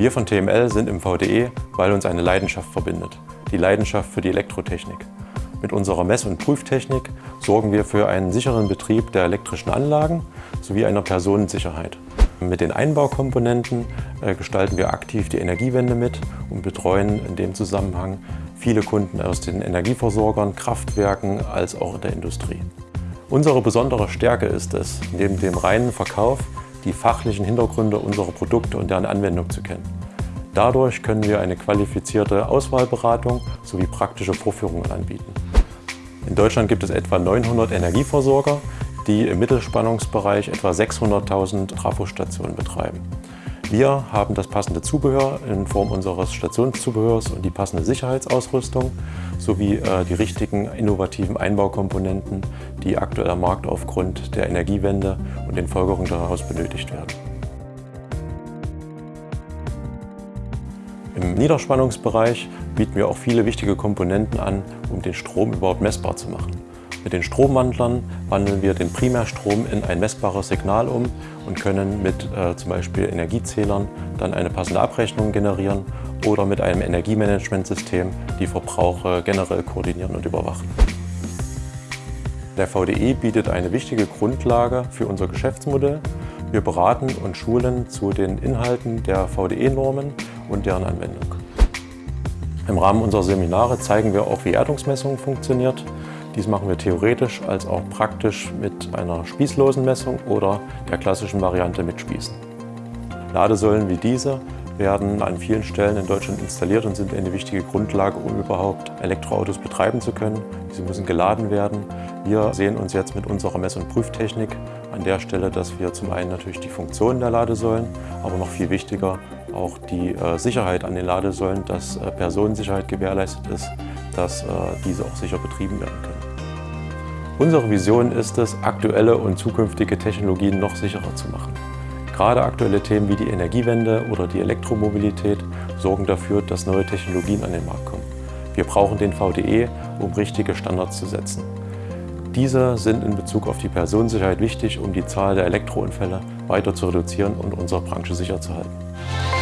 Wir von TML sind im VDE, weil uns eine Leidenschaft verbindet. Die Leidenschaft für die Elektrotechnik. Mit unserer Mess- und Prüftechnik sorgen wir für einen sicheren Betrieb der elektrischen Anlagen sowie einer Personensicherheit. Mit den Einbaukomponenten äh, gestalten wir aktiv die Energiewende mit und betreuen in dem Zusammenhang viele Kunden aus den Energieversorgern, Kraftwerken als auch der Industrie. Unsere besondere Stärke ist es, neben dem reinen Verkauf die fachlichen Hintergründe unserer Produkte und deren Anwendung zu kennen. Dadurch können wir eine qualifizierte Auswahlberatung sowie praktische Vorführungen anbieten. In Deutschland gibt es etwa 900 Energieversorger, die im Mittelspannungsbereich etwa 600.000 Trafostationen betreiben. Wir haben das passende Zubehör in Form unseres Stationszubehörs und die passende Sicherheitsausrüstung sowie äh, die richtigen innovativen Einbaukomponenten, die aktuell am Markt aufgrund der Energiewende und den Folgerungen daraus benötigt werden. Im Niederspannungsbereich bieten wir auch viele wichtige Komponenten an, um den Strom überhaupt messbar zu machen. Mit den Stromwandlern wandeln wir den Primärstrom in ein messbares Signal um und können mit äh, zum Beispiel Energiezählern dann eine passende Abrechnung generieren oder mit einem Energiemanagementsystem die Verbraucher generell koordinieren und überwachen. Der VDE bietet eine wichtige Grundlage für unser Geschäftsmodell. Wir beraten und schulen zu den Inhalten der VDE-Normen und deren Anwendung. Im Rahmen unserer Seminare zeigen wir auch, wie Erdungsmessung funktioniert. Dies machen wir theoretisch als auch praktisch mit einer spießlosen Messung oder der klassischen Variante mit Spießen. Ladesäulen wie diese werden an vielen Stellen in Deutschland installiert und sind eine wichtige Grundlage, um überhaupt Elektroautos betreiben zu können. Diese müssen geladen werden. Wir sehen uns jetzt mit unserer Mess- und Prüftechnik an der Stelle, dass wir zum einen natürlich die Funktionen der Ladesäulen, aber noch viel wichtiger auch die äh, Sicherheit an den Ladesäulen, dass äh, Personensicherheit gewährleistet ist, dass äh, diese auch sicher betrieben werden können. Unsere Vision ist es, aktuelle und zukünftige Technologien noch sicherer zu machen. Gerade aktuelle Themen wie die Energiewende oder die Elektromobilität sorgen dafür, dass neue Technologien an den Markt kommen. Wir brauchen den VDE, um richtige Standards zu setzen. Diese sind in Bezug auf die Personensicherheit wichtig, um die Zahl der Elektrounfälle weiter zu reduzieren und unsere Branche sicher zu halten.